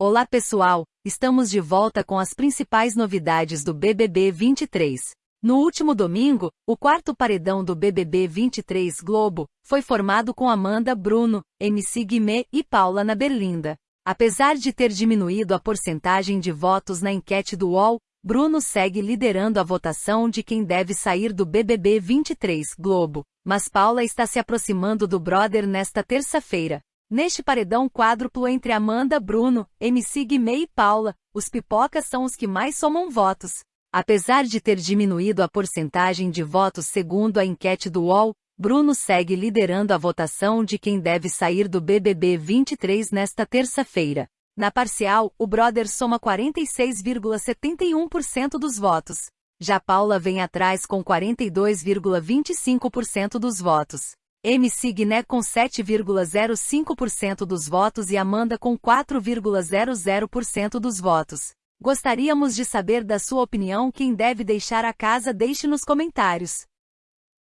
Olá pessoal, estamos de volta com as principais novidades do BBB 23. No último domingo, o quarto paredão do BBB 23 Globo foi formado com Amanda Bruno, MC Guimê e Paula na Berlinda. Apesar de ter diminuído a porcentagem de votos na enquete do UOL, Bruno segue liderando a votação de quem deve sair do BBB 23 Globo, mas Paula está se aproximando do brother nesta terça-feira. Neste paredão quádruplo entre Amanda, Bruno, MC Guimê e Paula, os pipocas são os que mais somam votos. Apesar de ter diminuído a porcentagem de votos segundo a enquete do UOL, Bruno segue liderando a votação de quem deve sair do BBB 23 nesta terça-feira. Na parcial, o brother soma 46,71% dos votos. Já Paula vem atrás com 42,25% dos votos. MC Guiné com 7,05% dos votos e Amanda com 4,00% dos votos. Gostaríamos de saber da sua opinião quem deve deixar a casa deixe nos comentários.